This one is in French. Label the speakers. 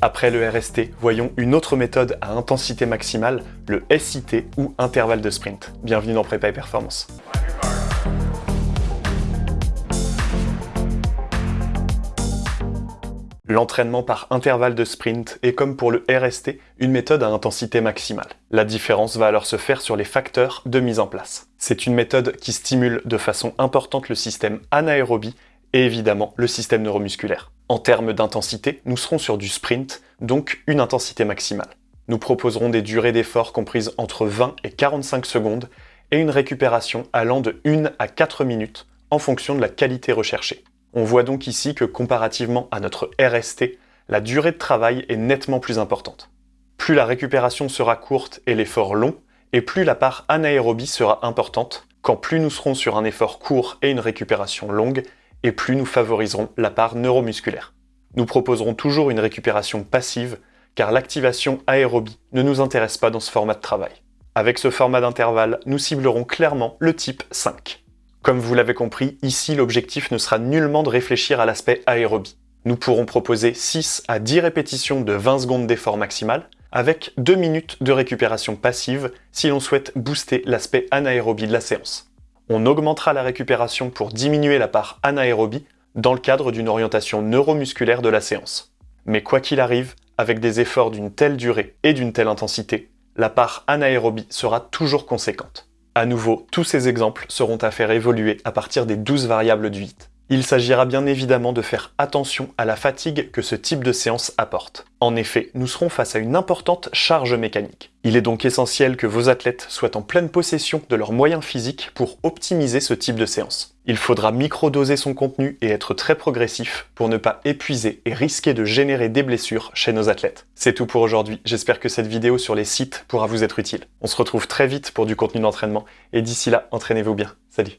Speaker 1: Après le RST, voyons une autre méthode à intensité maximale, le SIT ou intervalle de sprint. Bienvenue dans Prépa et Performance. L'entraînement par intervalle de sprint est comme pour le RST, une méthode à intensité maximale. La différence va alors se faire sur les facteurs de mise en place. C'est une méthode qui stimule de façon importante le système anaérobie et évidemment le système neuromusculaire. En termes d'intensité, nous serons sur du sprint, donc une intensité maximale. Nous proposerons des durées d'effort comprises entre 20 et 45 secondes et une récupération allant de 1 à 4 minutes en fonction de la qualité recherchée. On voit donc ici que comparativement à notre RST, la durée de travail est nettement plus importante. Plus la récupération sera courte et l'effort long, et plus la part anaérobie sera importante, quand plus nous serons sur un effort court et une récupération longue, et plus nous favoriserons la part neuromusculaire. Nous proposerons toujours une récupération passive, car l'activation aérobie ne nous intéresse pas dans ce format de travail. Avec ce format d'intervalle, nous ciblerons clairement le type 5. Comme vous l'avez compris, ici l'objectif ne sera nullement de réfléchir à l'aspect aérobie. Nous pourrons proposer 6 à 10 répétitions de 20 secondes d'effort maximal, avec 2 minutes de récupération passive si l'on souhaite booster l'aspect anaérobie de la séance on augmentera la récupération pour diminuer la part anaérobie dans le cadre d'une orientation neuromusculaire de la séance. Mais quoi qu'il arrive, avec des efforts d'une telle durée et d'une telle intensité, la part anaérobie sera toujours conséquente. À nouveau, tous ces exemples seront à faire évoluer à partir des 12 variables du 8. Il s'agira bien évidemment de faire attention à la fatigue que ce type de séance apporte. En effet, nous serons face à une importante charge mécanique. Il est donc essentiel que vos athlètes soient en pleine possession de leurs moyens physiques pour optimiser ce type de séance. Il faudra micro-doser son contenu et être très progressif pour ne pas épuiser et risquer de générer des blessures chez nos athlètes. C'est tout pour aujourd'hui, j'espère que cette vidéo sur les sites pourra vous être utile. On se retrouve très vite pour du contenu d'entraînement et d'ici là, entraînez-vous bien. Salut